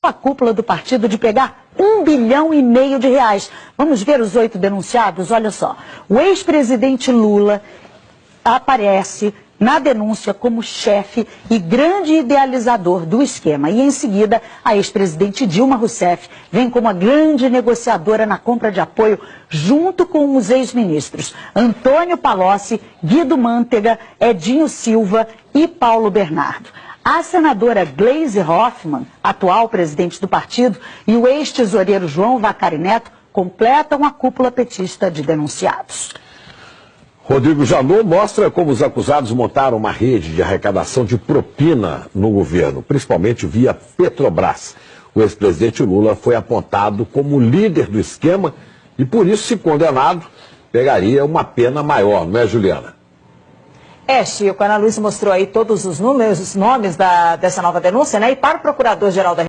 a cúpula do partido de pegar um bilhão e meio de reais. Vamos ver os oito denunciados? Olha só. O ex-presidente Lula aparece na denúncia como chefe e grande idealizador do esquema. E em seguida, a ex-presidente Dilma Rousseff vem como a grande negociadora na compra de apoio, junto com os ex-ministros Antônio Palocci, Guido Mantega, Edinho Silva e Paulo Bernardo. A senadora Gleise Hoffmann, atual presidente do partido, e o ex-tesoureiro João Vacari Neto completam a cúpula petista de denunciados. Rodrigo Janot mostra como os acusados montaram uma rede de arrecadação de propina no governo, principalmente via Petrobras. O ex-presidente Lula foi apontado como líder do esquema e, por isso, se condenado, pegaria uma pena maior, não é, Juliana? É, Chico, a Ana Luiz mostrou aí todos os números, os nomes da, dessa nova denúncia, né? E para o Procurador-Geral da